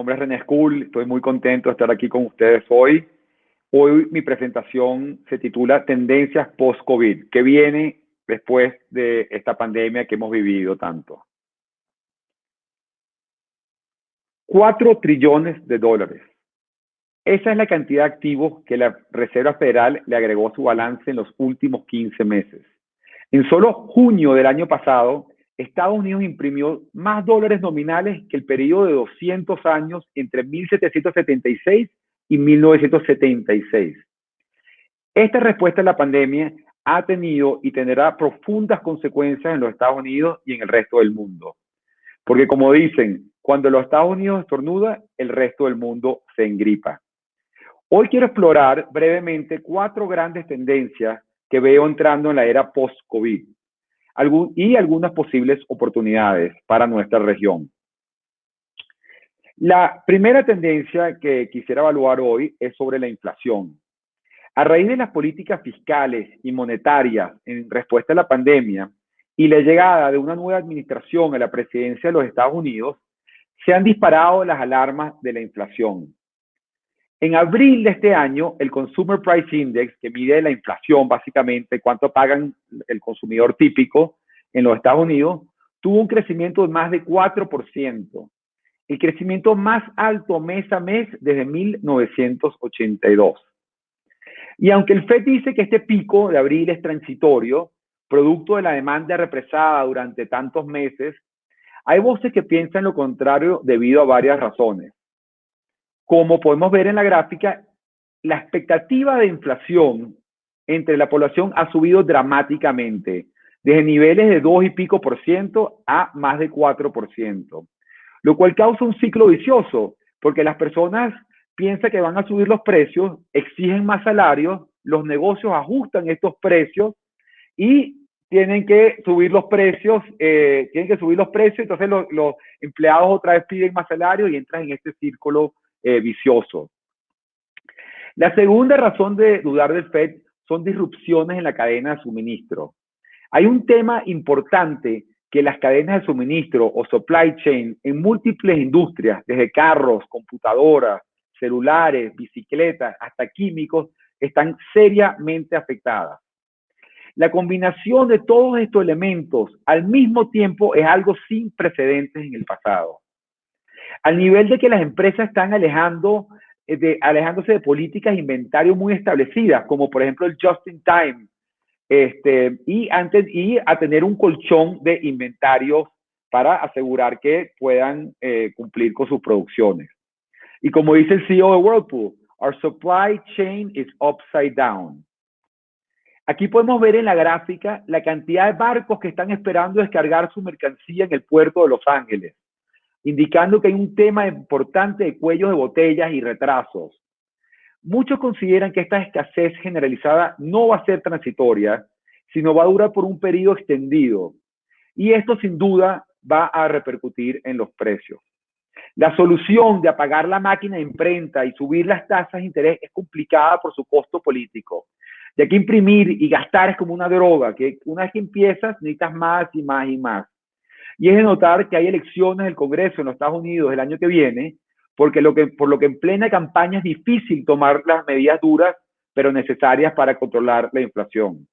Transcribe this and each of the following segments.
Nombre es René School, estoy muy contento de estar aquí con ustedes hoy. Hoy mi presentación se titula Tendencias post-COVID, que viene después de esta pandemia que hemos vivido tanto. 4 trillones de dólares. Esa es la cantidad de activos que la Reserva Federal le agregó a su balance en los últimos 15 meses. En solo junio del año pasado, Estados Unidos imprimió más dólares nominales que el periodo de 200 años entre 1776 y 1976. Esta respuesta a la pandemia ha tenido y tendrá profundas consecuencias en los Estados Unidos y en el resto del mundo. Porque como dicen, cuando los Estados Unidos estornuda, el resto del mundo se engripa. Hoy quiero explorar brevemente cuatro grandes tendencias que veo entrando en la era post-COVID y algunas posibles oportunidades para nuestra región. La primera tendencia que quisiera evaluar hoy es sobre la inflación. A raíz de las políticas fiscales y monetarias en respuesta a la pandemia y la llegada de una nueva administración a la presidencia de los Estados Unidos, se han disparado las alarmas de la inflación. En abril de este año, el Consumer Price Index, que mide la inflación básicamente, cuánto pagan el consumidor típico en los Estados Unidos, tuvo un crecimiento de más de 4%, el crecimiento más alto mes a mes desde 1982. Y aunque el FED dice que este pico de abril es transitorio, producto de la demanda represada durante tantos meses, hay voces que piensan lo contrario debido a varias razones. Como podemos ver en la gráfica, la expectativa de inflación entre la población ha subido dramáticamente, desde niveles de 2 y pico por ciento a más de 4 por ciento, lo cual causa un ciclo vicioso, porque las personas piensan que van a subir los precios, exigen más salarios, los negocios ajustan estos precios y tienen que subir los precios, eh, tienen que subir los precios, entonces los, los empleados otra vez piden más salarios y entran en este círculo eh, vicioso. La segunda razón de dudar del FED son disrupciones en la cadena de suministro. Hay un tema importante que las cadenas de suministro o supply chain en múltiples industrias, desde carros, computadoras, celulares, bicicletas, hasta químicos, están seriamente afectadas. La combinación de todos estos elementos al mismo tiempo es algo sin precedentes en el pasado al nivel de que las empresas están alejando, eh, de, alejándose de políticas de inventario muy establecidas, como por ejemplo el just in time, este, y, antes, y a tener un colchón de inventarios para asegurar que puedan eh, cumplir con sus producciones. Y como dice el CEO de Whirlpool, our supply chain is upside down. Aquí podemos ver en la gráfica la cantidad de barcos que están esperando descargar su mercancía en el puerto de Los Ángeles indicando que hay un tema importante de cuellos de botellas y retrasos. Muchos consideran que esta escasez generalizada no va a ser transitoria, sino va a durar por un periodo extendido. Y esto sin duda va a repercutir en los precios. La solución de apagar la máquina de imprenta y subir las tasas de interés es complicada por su costo político, ya que imprimir y gastar es como una droga, que una vez que empiezas necesitas más y más y más. Y es de notar que hay elecciones del Congreso en los Estados Unidos el año que viene, porque lo que, por lo que en plena campaña es difícil tomar las medidas duras, pero necesarias para controlar la inflación.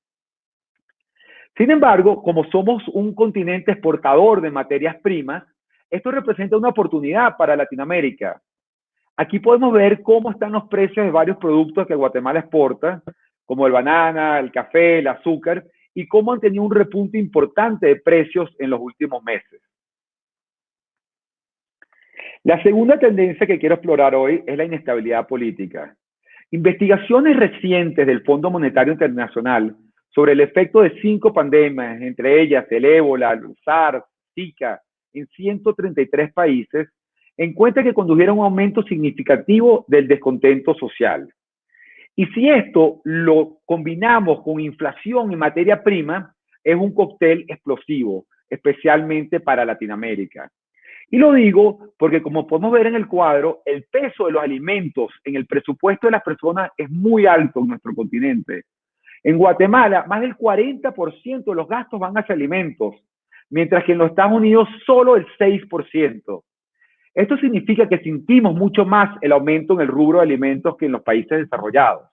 Sin embargo, como somos un continente exportador de materias primas, esto representa una oportunidad para Latinoamérica. Aquí podemos ver cómo están los precios de varios productos que Guatemala exporta, como el banana, el café, el azúcar, y cómo han tenido un repunte importante de precios en los últimos meses. La segunda tendencia que quiero explorar hoy es la inestabilidad política. Investigaciones recientes del Fondo Monetario Internacional sobre el efecto de cinco pandemias, entre ellas el ébola, el SARS, Zika, en 133 países, encuentran que condujeron a un aumento significativo del descontento social. Y si esto lo combinamos con inflación en materia prima, es un cóctel explosivo, especialmente para Latinoamérica. Y lo digo porque como podemos ver en el cuadro, el peso de los alimentos en el presupuesto de las personas es muy alto en nuestro continente. En Guatemala, más del 40% de los gastos van hacia alimentos, mientras que en los Estados Unidos solo el 6%. Esto significa que sentimos mucho más el aumento en el rubro de alimentos que en los países desarrollados.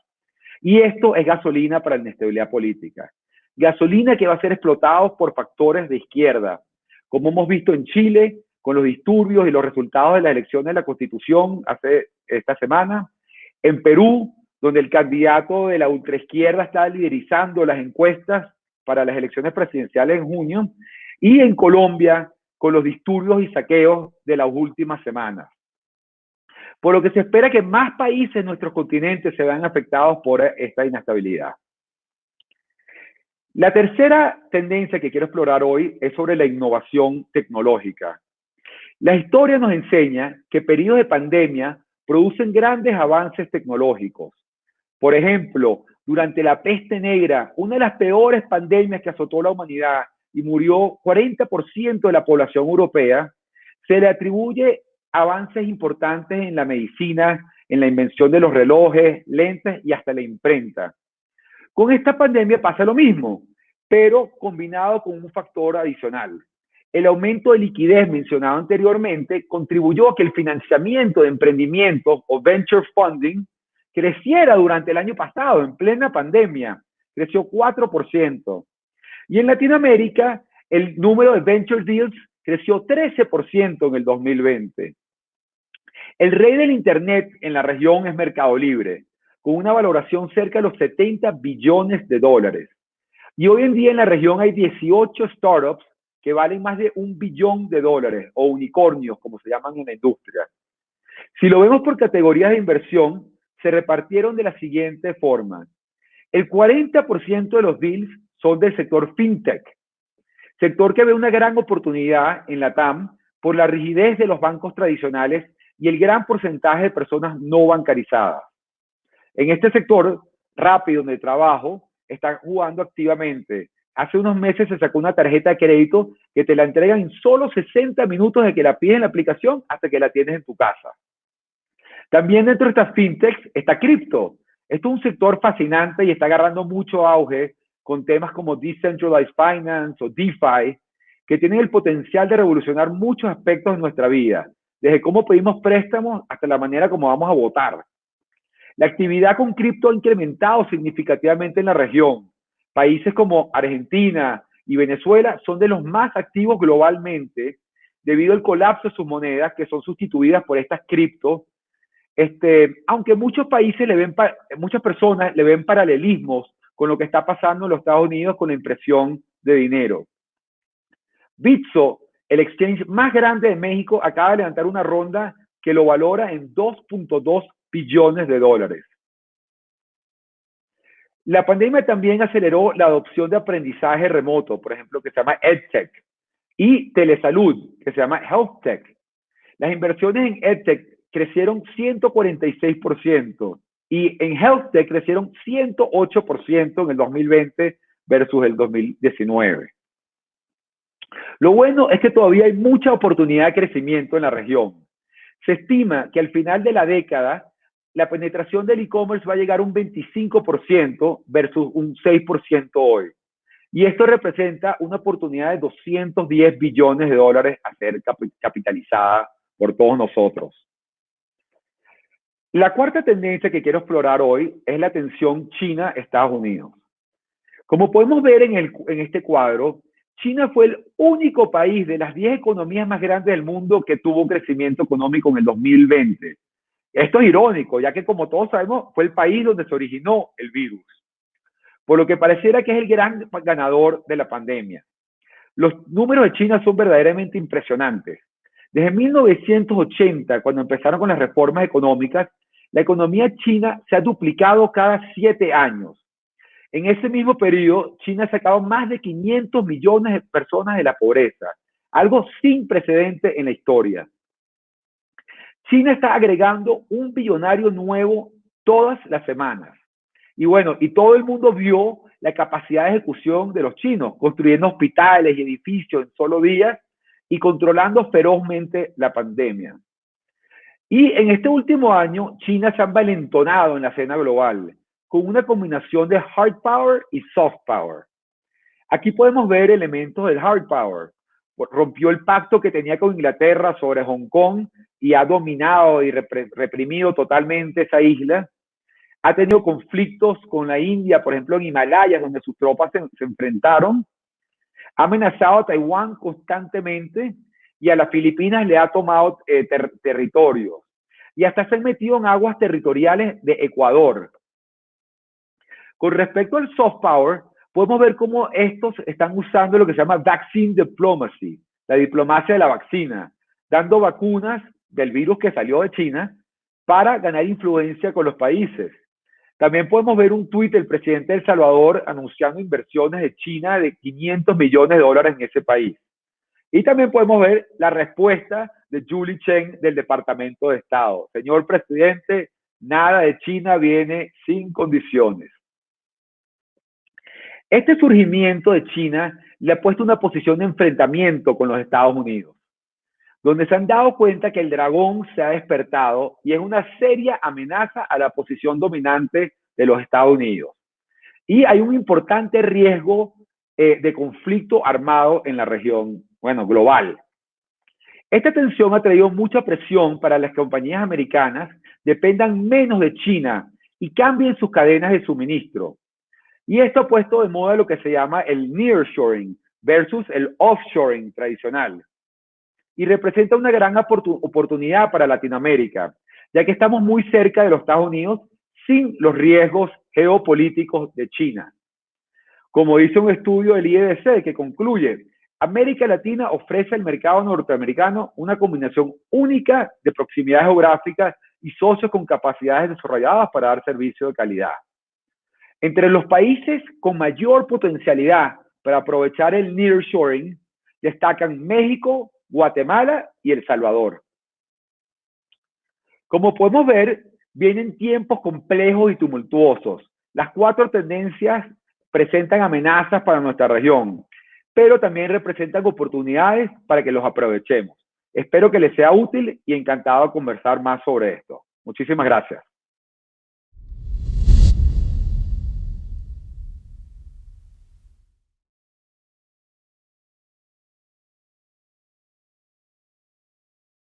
Y esto es gasolina para la inestabilidad política. Gasolina que va a ser explotado por factores de izquierda, como hemos visto en Chile con los disturbios y los resultados de las elecciones de la Constitución hace esta semana, en Perú, donde el candidato de la ultraizquierda está liderizando las encuestas para las elecciones presidenciales en junio, y en Colombia, con los disturbios y saqueos de las últimas semanas. Por lo que se espera que más países en nuestro continente se vean afectados por esta inestabilidad. La tercera tendencia que quiero explorar hoy es sobre la innovación tecnológica. La historia nos enseña que periodos de pandemia producen grandes avances tecnológicos. Por ejemplo, durante la peste negra, una de las peores pandemias que azotó la humanidad y murió 40% de la población europea, se le atribuye avances importantes en la medicina, en la invención de los relojes, lentes y hasta la imprenta. Con esta pandemia pasa lo mismo, pero combinado con un factor adicional. El aumento de liquidez mencionado anteriormente contribuyó a que el financiamiento de emprendimientos o venture funding creciera durante el año pasado, en plena pandemia. Creció 4%. Y en Latinoamérica, el número de venture deals creció 13% en el 2020. El rey del Internet en la región es Mercado Libre, con una valoración cerca de los 70 billones de dólares. Y hoy en día en la región hay 18 startups que valen más de un billón de dólares, o unicornios, como se llaman en la industria. Si lo vemos por categorías de inversión, se repartieron de la siguiente forma. El 40% de los deals son del sector fintech, sector que ve una gran oportunidad en la TAM por la rigidez de los bancos tradicionales y el gran porcentaje de personas no bancarizadas. En este sector rápido de trabajo está jugando activamente. Hace unos meses se sacó una tarjeta de crédito que te la entregan en solo 60 minutos de que la pides en la aplicación hasta que la tienes en tu casa. También dentro de estas fintechs está cripto. Esto es un sector fascinante y está agarrando mucho auge con temas como Decentralized Finance o DeFi, que tienen el potencial de revolucionar muchos aspectos de nuestra vida, desde cómo pedimos préstamos hasta la manera como vamos a votar. La actividad con cripto ha incrementado significativamente en la región. Países como Argentina y Venezuela son de los más activos globalmente debido al colapso de sus monedas que son sustituidas por estas criptos. Este, aunque muchos países le ven, muchas personas le ven paralelismos con lo que está pasando en los Estados Unidos con la impresión de dinero. Bitso, el exchange más grande de México, acaba de levantar una ronda que lo valora en 2.2 billones de dólares. La pandemia también aceleró la adopción de aprendizaje remoto, por ejemplo, que se llama EdTech, y telesalud, que se llama HealthTech. Las inversiones en EdTech crecieron 146%, y en Health Tech crecieron 108% en el 2020 versus el 2019. Lo bueno es que todavía hay mucha oportunidad de crecimiento en la región. Se estima que al final de la década la penetración del e-commerce va a llegar a un 25% versus un 6% hoy. Y esto representa una oportunidad de 210 billones de dólares a ser capitalizada por todos nosotros. La cuarta tendencia que quiero explorar hoy es la tensión China-Estados Unidos. Como podemos ver en, en este cuadro, China fue el único país de las 10 economías más grandes del mundo que tuvo crecimiento económico en el 2020. Esto es irónico, ya que como todos sabemos, fue el país donde se originó el virus. Por lo que pareciera que es el gran ganador de la pandemia. Los números de China son verdaderamente impresionantes. Desde 1980, cuando empezaron con las reformas económicas, la economía china se ha duplicado cada siete años. En ese mismo periodo, China ha sacado más de 500 millones de personas de la pobreza, algo sin precedente en la historia. China está agregando un billonario nuevo todas las semanas. Y bueno, y todo el mundo vio la capacidad de ejecución de los chinos, construyendo hospitales y edificios en solo días y controlando ferozmente la pandemia. Y en este último año, China se ha valentonado en la escena global con una combinación de hard power y soft power. Aquí podemos ver elementos del hard power. Rompió el pacto que tenía con Inglaterra sobre Hong Kong y ha dominado y reprimido totalmente esa isla. Ha tenido conflictos con la India, por ejemplo, en Himalayas, donde sus tropas se, enfrentaron. Ha amenazado a Taiwán constantemente y a las Filipinas le ha tomado eh, territorios. Y hasta se ha metido en aguas territoriales de Ecuador. Con respecto al soft power, podemos ver cómo estos están usando lo que se llama vaccine diplomacy, la diplomacia de la vacuna, dando vacunas del virus que salió de China para ganar influencia con los países. También podemos ver un tuit del presidente de El Salvador anunciando inversiones de China de 500 millones de dólares en ese país. Y también podemos ver la respuesta de Julie Chen del Departamento de Estado. Señor presidente, nada de China viene sin condiciones. Este surgimiento de China le ha puesto una posición de enfrentamiento con los Estados Unidos, donde se han dado cuenta que el dragón se ha despertado y es una seria amenaza a la posición dominante de los Estados Unidos. Y hay un importante riesgo eh, de conflicto armado en la región, bueno, global. Esta tensión ha traído mucha presión para las compañías americanas dependan menos de China y cambien sus cadenas de suministro. Y esto ha puesto de moda lo que se llama el nearshoring versus el offshoring tradicional. Y representa una gran oportunidad para Latinoamérica, ya que estamos muy cerca de los Estados Unidos sin los riesgos geopolíticos de China. Como dice un estudio del IEDC que concluye, América Latina ofrece al mercado norteamericano una combinación única de proximidad geográfica y socios con capacidades desarrolladas para dar servicio de calidad. Entre los países con mayor potencialidad para aprovechar el nearshoring destacan México, Guatemala y El Salvador. Como podemos ver, vienen tiempos complejos y tumultuosos. Las cuatro tendencias presentan amenazas para nuestra región, pero también representan oportunidades para que los aprovechemos. Espero que les sea útil y encantado de conversar más sobre esto. Muchísimas gracias.